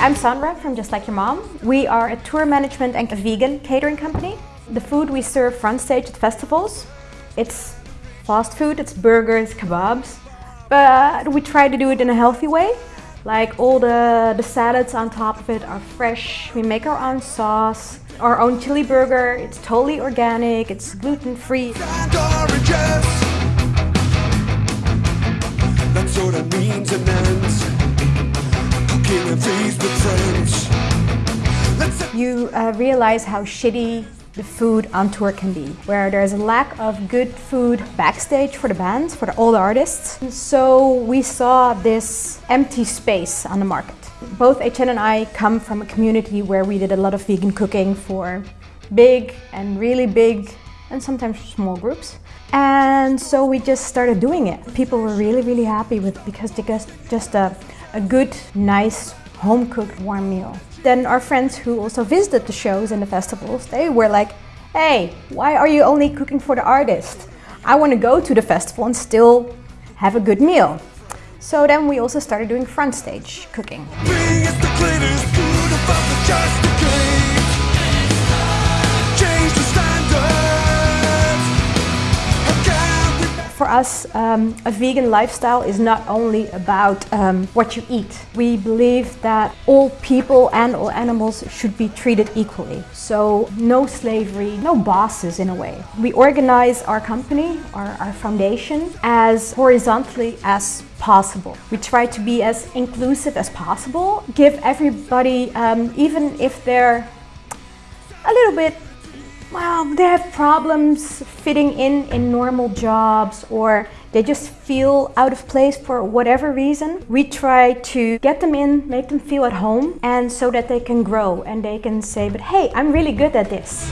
I'm Sandra from Just Like Your Mom. We are a tour management and a vegan catering company. The food we serve front stage at festivals, it's fast food, it's burgers, kebabs, but we try to do it in a healthy way. Like all the, the salads on top of it are fresh. We make our own sauce, our own chili burger. It's totally organic, it's gluten-free. You uh, realize how shitty the food on tour can be, where there's a lack of good food backstage for the bands, for the, artists. So we saw this empty space on the market. Both Etienne and I come from a community where we did a lot of vegan cooking for big and really big and sometimes small groups. And so we just started doing it. People were really, really happy with because they got just a, a good, nice, home-cooked warm meal. Then our friends who also visited the shows and the festivals, they were like, hey, why are you only cooking for the artist? I want to go to the festival and still have a good meal. So then we also started doing front stage cooking. Us, um, a vegan lifestyle is not only about um, what you eat. We believe that all people and all animals should be treated equally. So no slavery, no bosses in a way. We organize our company, our, our foundation, as horizontally as possible. We try to be as inclusive as possible, give everybody, um, even if they're a little bit well, they have problems fitting in in normal jobs or they just feel out of place for whatever reason. We try to get them in, make them feel at home and so that they can grow and they can say, but hey, I'm really good at this.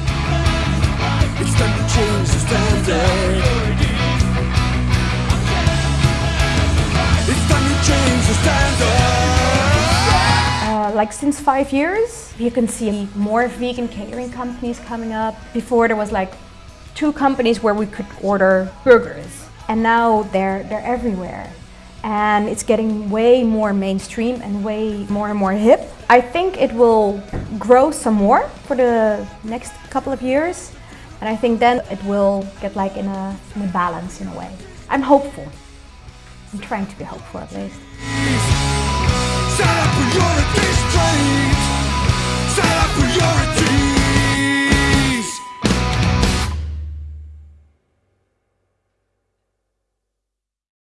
Like since five years, you can see more vegan catering companies coming up. Before there was like two companies where we could order burgers and now they're, they're everywhere. And it's getting way more mainstream and way more and more hip. I think it will grow some more for the next couple of years. And I think then it will get like in a, in a balance in a way. I'm hopeful. I'm trying to be hopeful at least.